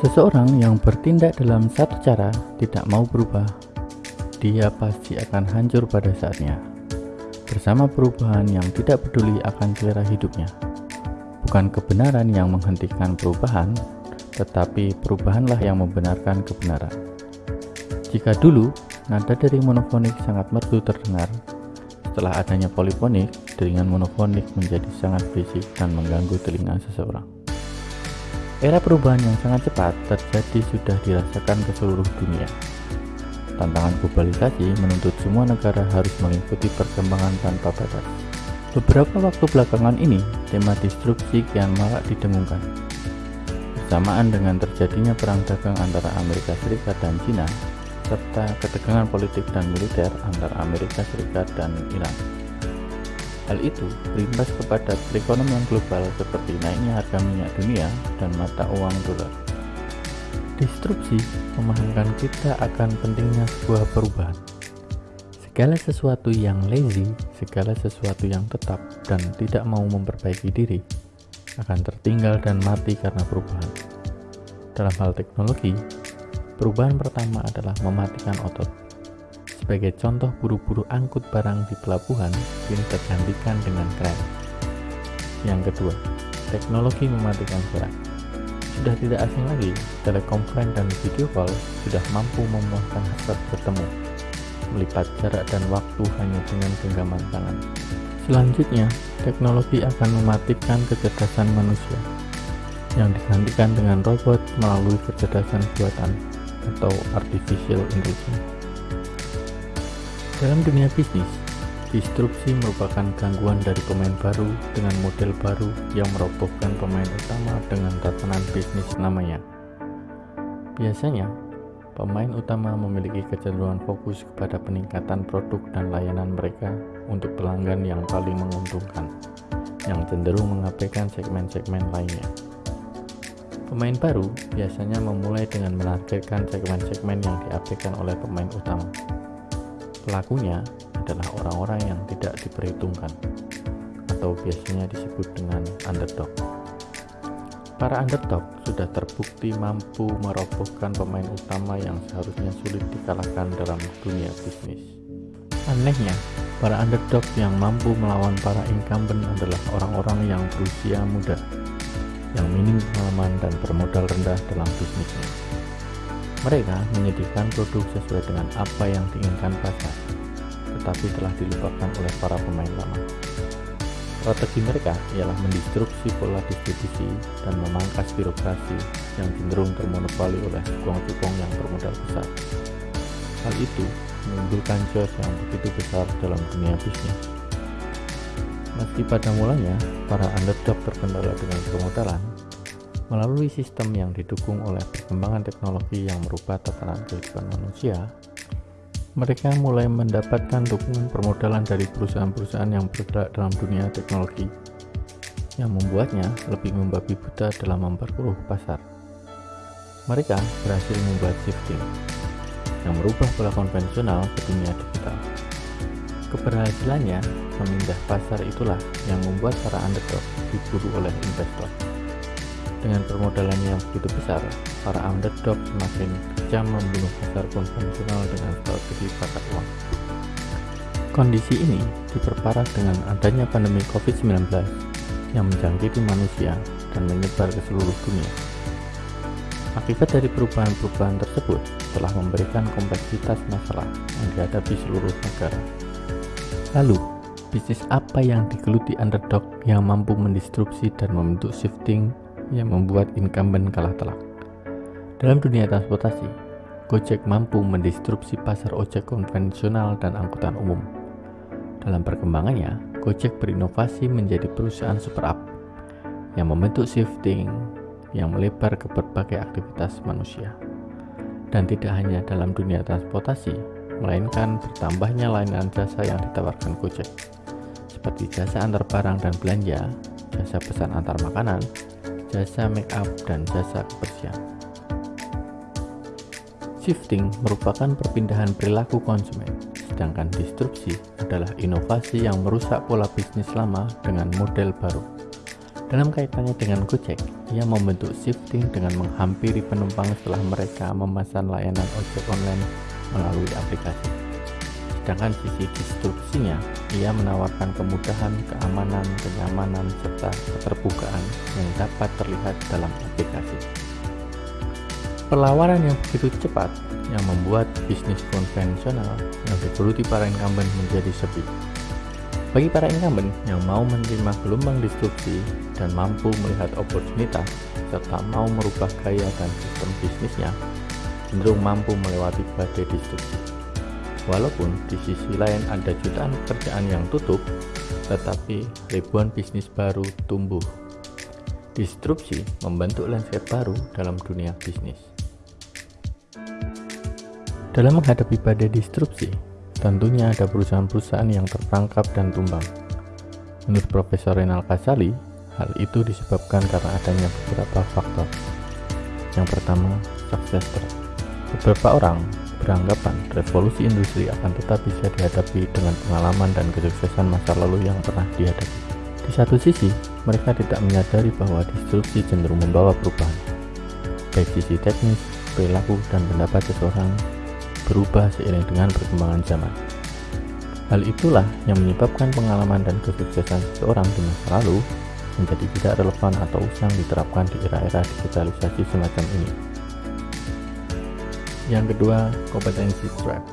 Seseorang yang bertindak dalam satu cara tidak mau berubah, dia pasti akan hancur pada saatnya. Bersama perubahan yang tidak peduli akan selera hidupnya. Bukan kebenaran yang menghentikan perubahan, tetapi perubahanlah yang membenarkan kebenaran. Jika dulu nada dari monofonik sangat merdu terdengar, setelah adanya polifonik, deringan monofonik menjadi sangat berisik dan mengganggu telinga seseorang. Era perubahan yang sangat cepat terjadi sudah dirasakan ke seluruh dunia. Tantangan globalisasi menuntut semua negara harus mengikuti perkembangan tanpa batas. Beberapa waktu belakangan ini, tema destruksi kian marak didengungkan. Bersamaan dengan terjadinya perang dagang antara Amerika Serikat dan China, serta ketegangan politik dan militer antara Amerika Serikat dan Iran. Hal itu berimbas kepada perekonomian global seperti naiknya harga minyak dunia dan mata uang dolar. Disrupsi memahamkan kita akan pentingnya sebuah perubahan. Segala sesuatu yang lazy, segala sesuatu yang tetap dan tidak mau memperbaiki diri, akan tertinggal dan mati karena perubahan. Dalam hal teknologi, perubahan pertama adalah mematikan otot sebagai contoh buru-buru angkut barang di pelabuhan kini tergantikan dengan keren. Yang kedua, teknologi mematikan suara. Sudah tidak asing lagi, telekonferensi dan video call sudah mampu memuaskan hasrat bertemu, melipat jarak dan waktu hanya dengan genggaman tangan. Selanjutnya, teknologi akan mematikan kecerdasan manusia, yang digantikan dengan robot melalui kecerdasan buatan atau artificial intelligence. Dalam dunia bisnis, disrupsi merupakan gangguan dari pemain baru dengan model baru yang merobohkan pemain utama dengan tatanan bisnis namanya. Biasanya, pemain utama memiliki kecenderungan fokus kepada peningkatan produk dan layanan mereka untuk pelanggan yang paling menguntungkan, yang cenderung mengabaikan segmen-segmen lainnya. Pemain baru biasanya memulai dengan menargetkan segmen-segmen yang diabaikan oleh pemain utama Pelakunya adalah orang-orang yang tidak diperhitungkan atau biasanya disebut dengan underdog. Para underdog sudah terbukti mampu merobohkan pemain utama yang seharusnya sulit dikalahkan dalam dunia bisnis. Anehnya, para underdog yang mampu melawan para incumbent adalah orang-orang yang berusia muda, yang minim pengalaman dan bermodal rendah dalam bisnisnya. Mereka menyediakan produk sesuai dengan apa yang diinginkan pasar, tetapi telah dilupakan oleh para pemain lama. Strategi mereka ialah mendistruksi pola distribusi dan memangkas birokrasi yang cenderung termonopoli oleh cukong-cukong yang bermodal besar. Hal itu menimbulkan chaos yang begitu besar dalam dunia bisnis. Meski pada mulanya para underdog terkendala dengan permodalan, Melalui sistem yang didukung oleh perkembangan teknologi yang merubah tatanan kehidupan manusia, mereka mulai mendapatkan dukungan permodalan dari perusahaan-perusahaan yang bergerak dalam dunia teknologi, yang membuatnya lebih membabi buta dalam memperkeruh pasar. Mereka berhasil membuat shifting, yang merubah pola konvensional ke dunia digital. Keberhasilannya memindah pasar itulah yang membuat para underdog diburu oleh investor. Dengan permodalan yang begitu besar, para underdog semakin kejam membunuh pasar konvensional dengan strategi pasar uang. Kondisi ini diperparah dengan adanya pandemi COVID-19 yang menjangkiti manusia dan menyebar ke seluruh dunia. Akibat dari perubahan-perubahan tersebut telah memberikan kompleksitas masalah yang dihadapi seluruh negara. Lalu, bisnis apa yang digeluti underdog yang mampu mendistrupsi dan membentuk shifting yang membuat incumbent kalah telak. Dalam dunia transportasi, Gojek mampu mendistrupsi pasar ojek konvensional dan angkutan umum. Dalam perkembangannya, Gojek berinovasi menjadi perusahaan super app yang membentuk shifting yang melebar ke berbagai aktivitas manusia. Dan tidak hanya dalam dunia transportasi, melainkan bertambahnya layanan jasa yang ditawarkan Gojek, seperti jasa antar barang dan belanja, jasa pesan antar makanan, jasa make up, dan jasa kebersihan. Shifting merupakan perpindahan perilaku konsumen, sedangkan disrupsi adalah inovasi yang merusak pola bisnis lama dengan model baru. Dalam kaitannya dengan Gojek, ia membentuk shifting dengan menghampiri penumpang setelah mereka memesan layanan ojek online melalui aplikasi. Sedangkan sisi distribusinya, ia menawarkan kemudahan, keamanan, kenyamanan, serta keterbukaan yang dapat terlihat dalam aplikasi. Perlawanan yang begitu cepat yang membuat bisnis konvensional yang digeluti para incumbent menjadi sepi. Bagi para incumbent yang mau menerima gelombang disrupsi dan mampu melihat oportunitas serta mau merubah gaya dan sistem bisnisnya, cenderung mampu melewati badai disrupsi. Walaupun di sisi lain ada jutaan pekerjaan yang tutup, tetapi ribuan bisnis baru tumbuh. Disrupsi membentuk landscape baru dalam dunia bisnis. Dalam menghadapi badai disrupsi, Tentunya ada perusahaan-perusahaan yang terperangkap dan tumbang. Menurut Profesor Renal Kasali, hal itu disebabkan karena adanya beberapa faktor. Yang pertama, sukses. Beberapa orang beranggapan revolusi industri akan tetap bisa dihadapi dengan pengalaman dan kesuksesan masa lalu yang pernah dihadapi. Di satu sisi, mereka tidak menyadari bahwa disrupsi cenderung membawa perubahan, baik sisi teknis, perilaku, dan pendapat seseorang berubah seiring dengan perkembangan zaman. Hal itulah yang menyebabkan pengalaman dan kesuksesan seseorang di masa lalu menjadi tidak relevan atau usang diterapkan di era-era digitalisasi semacam ini. Yang kedua, kompetensi trap.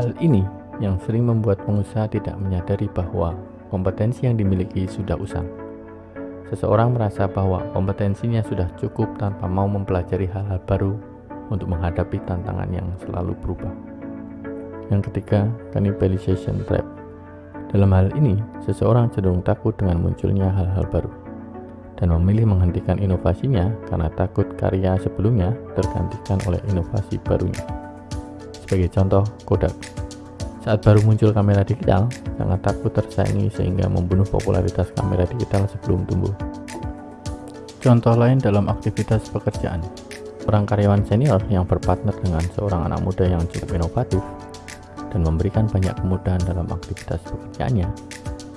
Hal ini yang sering membuat pengusaha tidak menyadari bahwa kompetensi yang dimiliki sudah usang. Seseorang merasa bahwa kompetensinya sudah cukup tanpa mau mempelajari hal-hal baru untuk menghadapi tantangan yang selalu berubah. Yang ketiga, cannibalization trap. Dalam hal ini, seseorang cenderung takut dengan munculnya hal-hal baru dan memilih menghentikan inovasinya karena takut karya sebelumnya tergantikan oleh inovasi barunya. Sebagai contoh, Kodak. Saat baru muncul kamera digital, sangat takut tersaingi sehingga membunuh popularitas kamera digital sebelum tumbuh. Contoh lain dalam aktivitas pekerjaan, Seorang karyawan senior yang berpartner dengan seorang anak muda yang cukup inovatif dan memberikan banyak kemudahan dalam aktivitas pekerjaannya,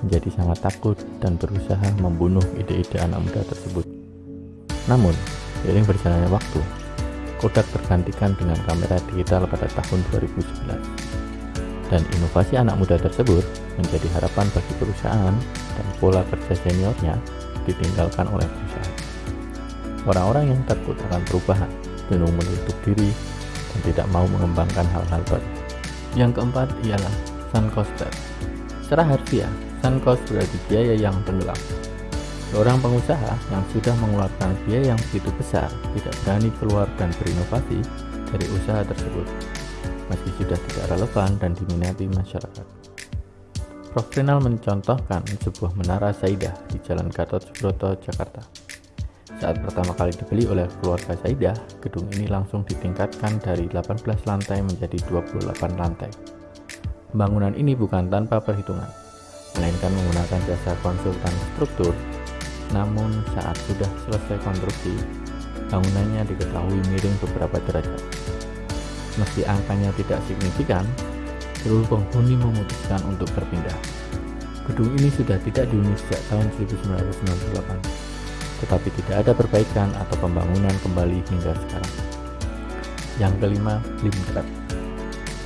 menjadi sangat takut dan berusaha membunuh ide-ide anak muda tersebut. Namun, seiring berjalannya waktu, Kodak tergantikan dengan kamera digital pada tahun 2011. Dan inovasi anak muda tersebut menjadi harapan bagi perusahaan dan pola kerja seniornya ditinggalkan oleh perusahaan. Orang-orang yang takut akan perubahan cenderung menutup diri dan tidak mau mengembangkan hal-hal baru. Yang keempat ialah sun cost Secara harfiah, sun cost berarti biaya yang tenggelam. Seorang pengusaha yang sudah mengeluarkan biaya yang begitu besar tidak berani keluar dan berinovasi dari usaha tersebut, meski sudah tidak relevan dan diminati masyarakat. Prof. Renal mencontohkan sebuah menara Saidah di Jalan Gatot Subroto, Jakarta. Saat pertama kali dibeli oleh keluarga Saidah, gedung ini langsung ditingkatkan dari 18 lantai menjadi 28 lantai. Pembangunan ini bukan tanpa perhitungan, melainkan menggunakan jasa konsultan struktur. Namun saat sudah selesai konstruksi, bangunannya diketahui miring beberapa derajat. Meski angkanya tidak signifikan, seluruh penghuni memutuskan untuk berpindah. Gedung ini sudah tidak dihuni sejak tahun 1998 tetapi tidak ada perbaikan atau pembangunan kembali hingga sekarang. Yang kelima, lim trap.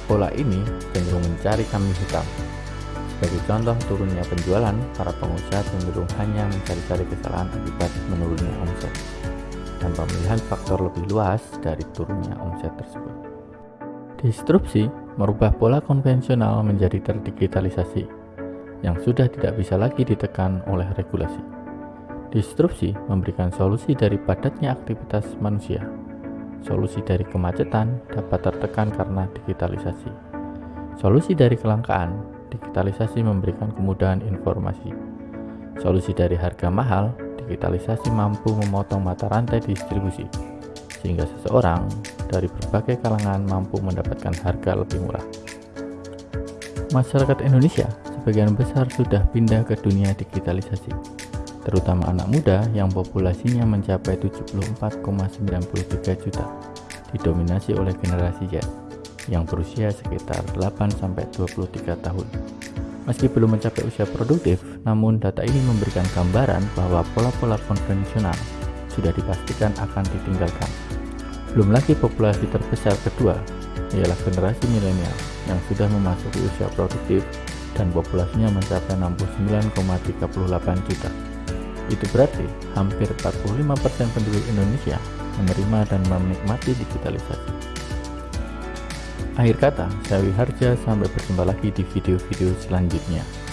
Pola ini cenderung mencari kambing hitam. Sebagai contoh turunnya penjualan, para pengusaha cenderung hanya mencari-cari kesalahan akibat menurunnya omset, tanpa melihat faktor lebih luas dari turunnya omset tersebut. Disrupsi merubah pola konvensional menjadi terdigitalisasi, yang sudah tidak bisa lagi ditekan oleh regulasi. Disrupsi memberikan solusi dari padatnya aktivitas manusia. Solusi dari kemacetan dapat tertekan karena digitalisasi. Solusi dari kelangkaan, digitalisasi memberikan kemudahan informasi. Solusi dari harga mahal, digitalisasi mampu memotong mata rantai distribusi, sehingga seseorang dari berbagai kalangan mampu mendapatkan harga lebih murah. Masyarakat Indonesia sebagian besar sudah pindah ke dunia digitalisasi terutama anak muda yang populasinya mencapai 74,93 juta, didominasi oleh generasi Z yang berusia sekitar 8-23 tahun. Meski belum mencapai usia produktif, namun data ini memberikan gambaran bahwa pola-pola konvensional sudah dipastikan akan ditinggalkan. Belum lagi populasi terbesar kedua, ialah generasi milenial yang sudah memasuki usia produktif dan populasinya mencapai 69,38 juta. Itu berarti hampir 45% penduduk Indonesia menerima dan menikmati digitalisasi. Akhir kata, saya Wiharja, sampai berjumpa lagi di video-video selanjutnya.